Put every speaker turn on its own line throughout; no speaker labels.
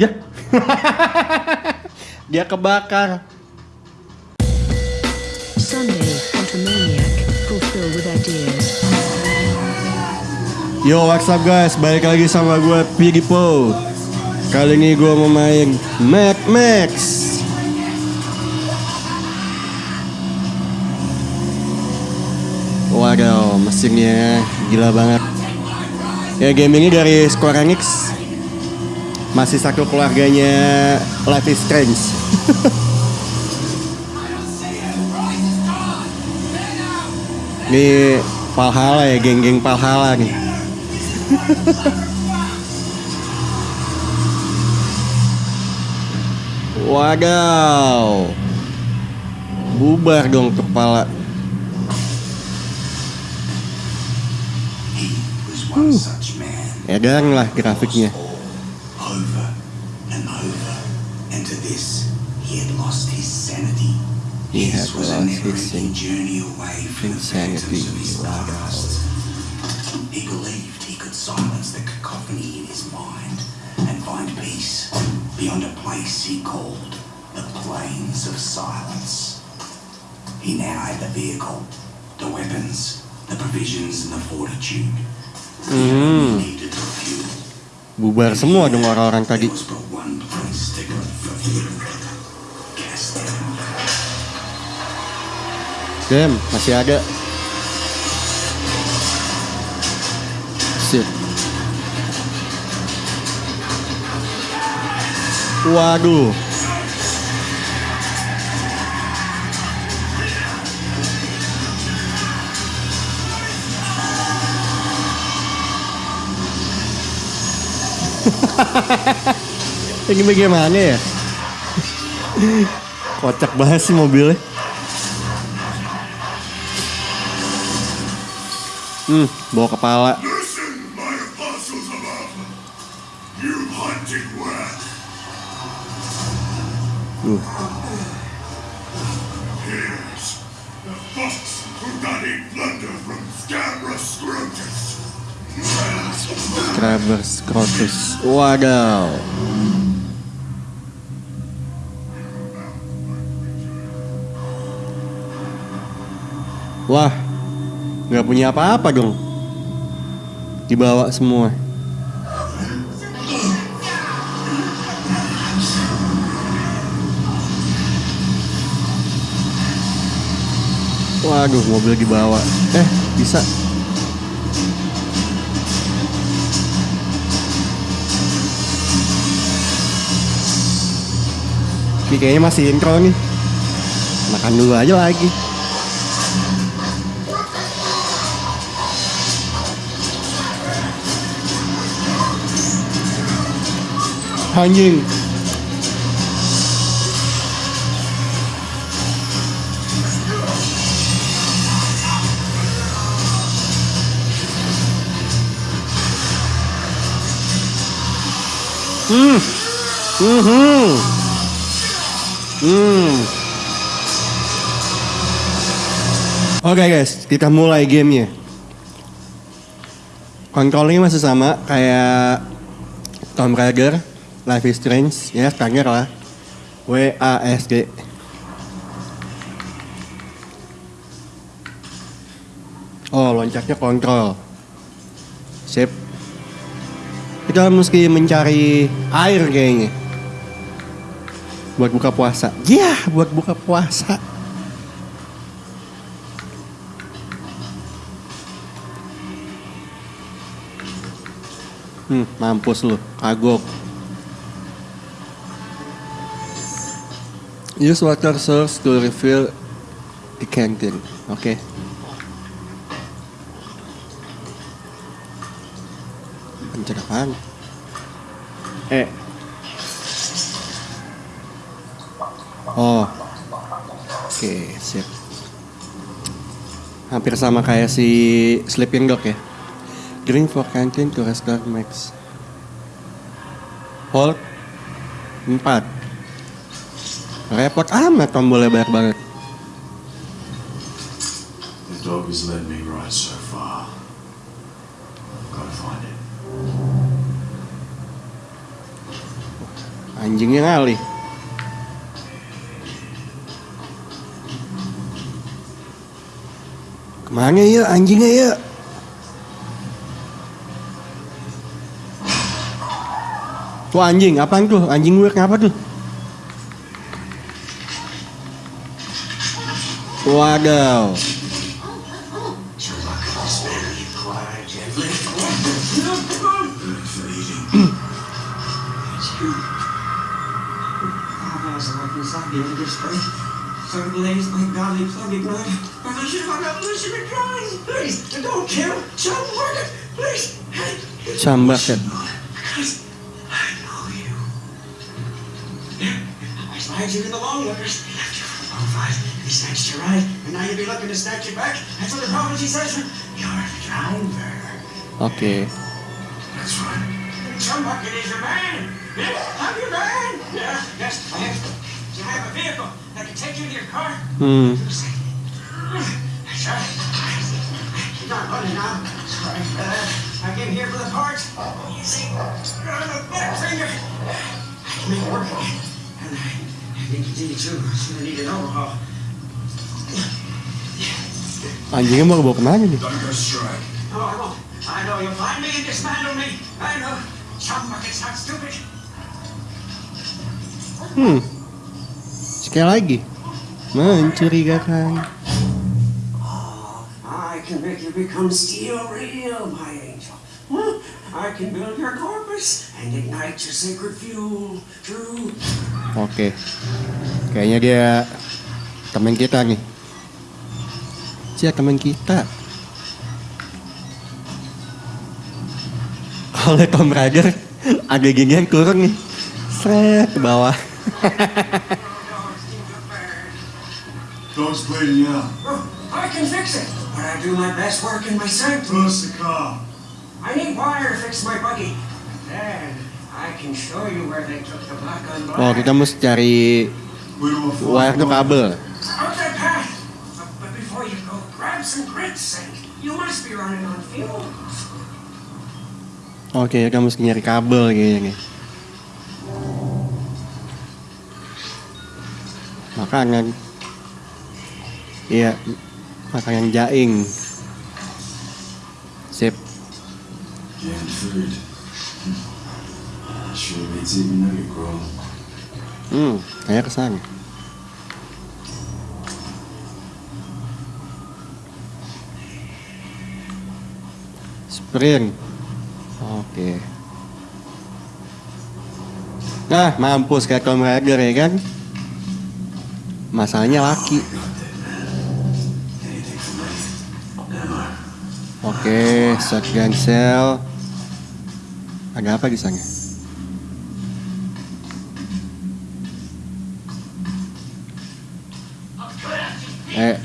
Ya. Dia kebakar.
Sunday, Automaniac, fulfill with ideas.
Yo, what's up guys? Balik lagi sama gue Piggy Po. Kali ini gue mau main Mad Max. Waduh, mesinnya gila banget. Ya ini dari Square Enix. Masih satu keluarganya Life is Strange. Ini Valhalla ya, geng-geng Valhalla nih. Wadaw. Bubar dong kepala.
Man.
Edan lah grafiknya.
And over. And to this, he had lost his sanity.
He
His
had
was a never-ending journey away from the phantoms of his past. He believed he could silence the cacophony in his mind and find peace beyond a place he called the Plains of Silence. He now had the vehicle, the weapons, the provisions, and the fortitude. He mm-hmm. needed the fuel.
Bubar semua dong orang-orang tadi. Dem, masih ada. Shit. Waduh. Ini bagaimana ya? Kocak banget sih mobilnya. Hmm, bawa kepala. Uh,
Here's the fox
Wah, nggak punya apa-apa dong. Dibawa semua. Waduh, mobil dibawa. Eh, bisa. Ini kayaknya masih intro nih. Makan dulu aja lagi. Anjing. Hmm. Mhm. Hmm. Oke guys, kita mulai gamenya. Kontrolnya masih sama kayak Tomb Raider, Life is Strange, ya standar lah. W A S D. Oh, loncatnya kontrol. Sip. Kita mesti mencari air kayaknya buat buka puasa. Ya, buat buka puasa. Hmm, mampus lu, kagok. Use water source to refill the canteen. Oke. Pencet apaan? Eh. Oh. Oke, sip. Hampir sama kayak si Sleeping Dog ya. Drink for canteen to restore max. Hold 4. Repot amat tombolnya banyak banget.
The dog has led me right so far. Gotta find it.
Anjingnya ngalih. Ke mana ya anjingnya ya? Tuh anjing, apaan tuh? Anjing gue kenapa tuh?
Please.
Cambaket.
Because I know you. I spied you in the long waters. They left you for the bonfires. They snatched your ride, and now you'll be looking to snatch you back. That's what the prophecy says. You're a driver.
Oke.
That's right.
John Bucket is your man. Yes, I'm your man. Yeah, yes, I have. You have a vehicle that can take you to your car.
Hmm.
That's right. You're not running now. That's right. Uh, I came here for the parts. You see, I'm a back finger. I can make it work. And I, I think you did too. It's gonna need an overhaul. Know. Some bucket's not stupid.
Hmm. Sekali lagi. Mencurigakan.
Oh, I can make you become steel real, my angel. Huh? I can build your corpus and ignite your sacred fuel. True.
Oke. Kayaknya dia teman kita nih. Dia teman kita. Oleh Tom Raider ada gini yang turun nih. Sret ke bawah.
Dog's bleeding out.
Oh, I can fix it, but I do my best work in my sanctum.
Close the car.
I need wire to fix my buggy. Then I can show you where they took the black on black.
Oh kita mesti cari wire tuh kabel. Oke kita mesti nyari kabel kayaknya nih. Makanan. Iya, makanan jaing. Sip.
Growl.
Hmm, kayak ke sana. Sprint. Oke. Nah, mampus kayak Tomb Raider ya kan? Masalahnya laki. Oke, shotgun shell. Ada apa di sana? Eh.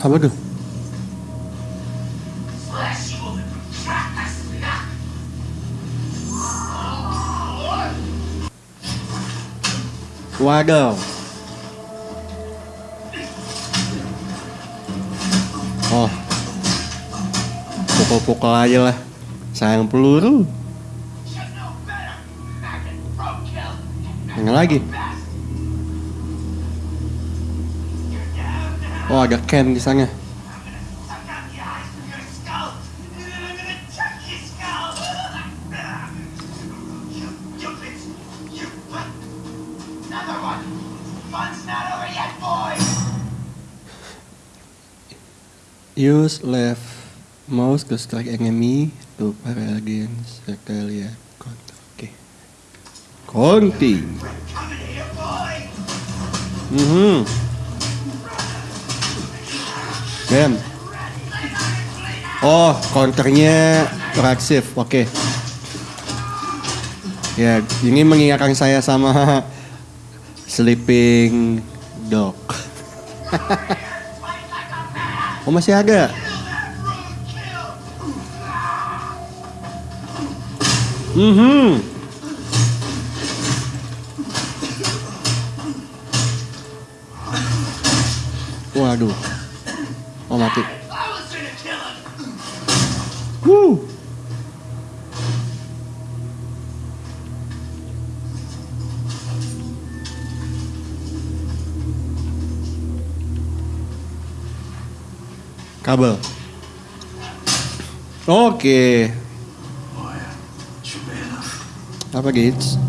Apa tuh? Waduh. Oh. Pukul-pukul aja lah. Sayang peluru. Yang lagi. Oh, ada Ken di sana. Use left mouse to strike enemy to para against Regalia. Oke. Konti. Mhm. Ben. Oh, counternya reaksif. Oke. Ya, ini mengingatkan saya sama Sleeping Dog. oh, masih ada. Mhm. Waduh. Oh mati. Kabel. Oke.
Enough.
Apa Gates?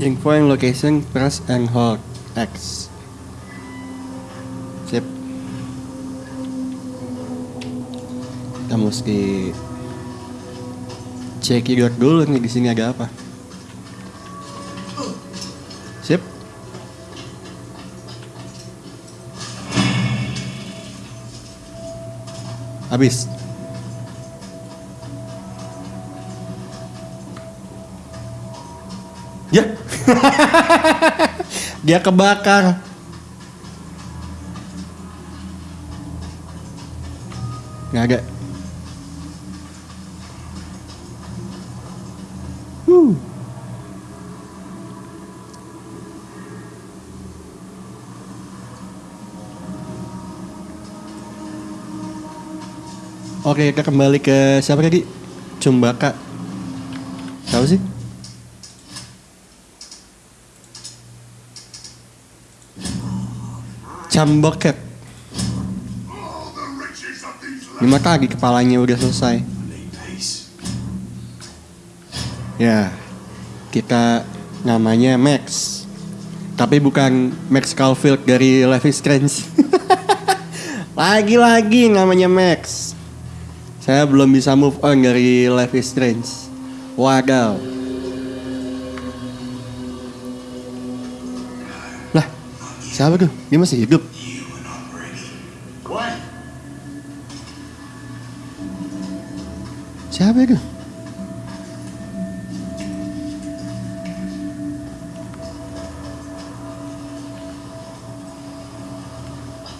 Info and location press and hold X. Sip. Kita mesti cek dulu nih di sini ada apa. Habis. Ya. Dia kebakar. Nggak ada. Oke, kita kembali ke siapa tadi? Cumbaka. Tahu sih? Camboket. Lima kali kepalanya udah selesai. Ya, kita namanya Max. Tapi bukan Max Caulfield dari Life is Strange. Lagi-lagi namanya Max. Saya belum bisa move on dari Life is Strange. Wadaw. Lah, siapa tuh? Dia masih hidup. Siapa itu?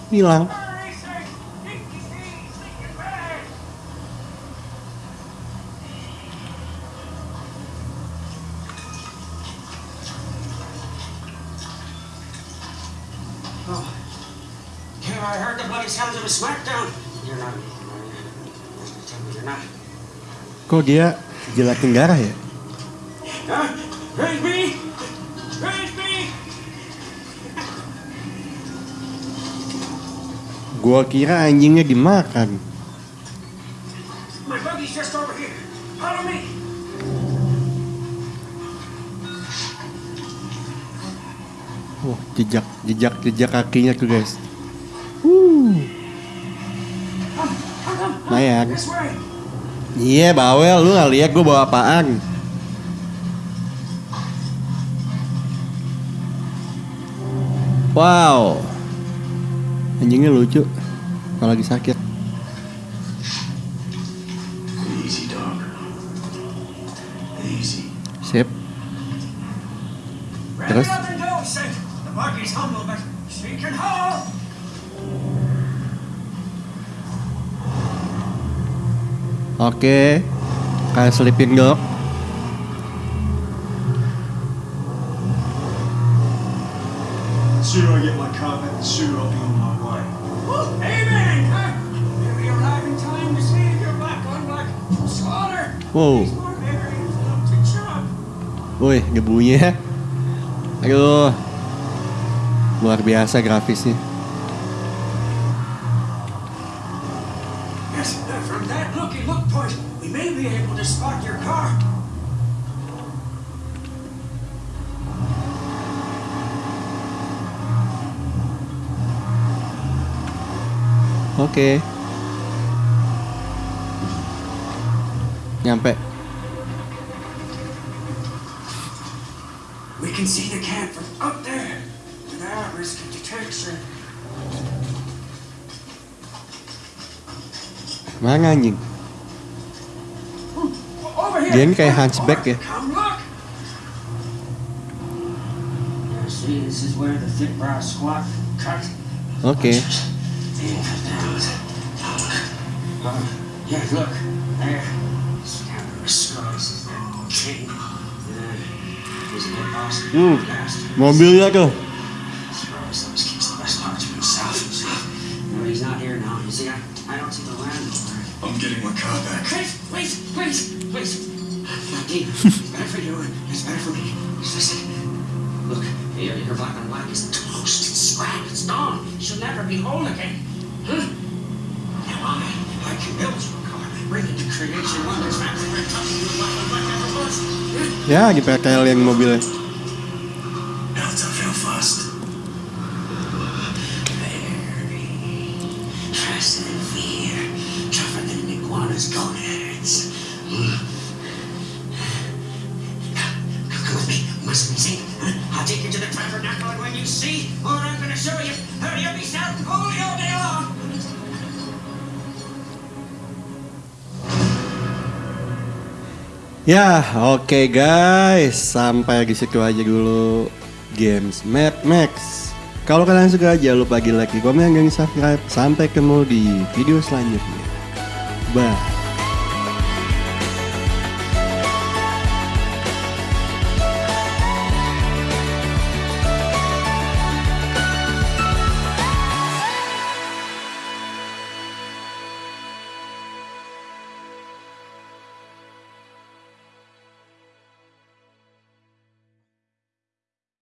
Hilang.
I heard the bloody sounds of a smackdown. You're not. Tell me you're not.
Kok dia jelatin darah ya?
Huh? Raise me! Raise me!
Gua kira anjingnya dimakan.
My buggy's just over here. Follow me.
Wah, jejak jejak jejak kakinya tuh guys. Iya bawel lu nggak lihat gue bawa apaan? Wow, anjingnya lucu. Kalau lagi sakit. Sip. Terus?
it up and go, Sid. The buggy's humble, but she can
Oke. Kayak sleeping dog.
sooner I get my car back, the sooner I'll be on my way.
Amen, huh? Maybe arrive in time to save your black on black slaughter.
Wow. Woi, debunya. Aduh. Luar biasa grafisnya. Oke. Nyampe.
We can see the camp from up there without risk of detection.
Mana anjing?
Here.
Dia ini kayak hunchback ya.
Look. yeah, look. There. Scabrous scrubs is that king. Uh, isn't it awesome? Bastard.
Mobilnya tuh.
Scrubs always keeps the best parts to himself. No, he's not here now. You see, I, I don't see the landlord.
I'm getting my car back.
Please, please, please, please. Now, Dean, it's better for you and it's better for me. Just listen. Look, Your, your black and white is toast. It's scrapped. It's gone. She'll never be whole again. Huh? Now I, I can build
Ya di PKL yang mobilnya.
Built up real fast. Very fast and fear. Tougher than an iguana's gonads. Hmm. Come with me. Must be seen. I'll take you to the tabernacle and when you see what I'm gonna show you, you'll be shouting holy all day long.
Ya, oke guys, sampai di situ aja dulu games Mad Max. Kalau kalian suka jangan lupa di like, di komen, dan di subscribe. Sampai ketemu di video selanjutnya. Bye.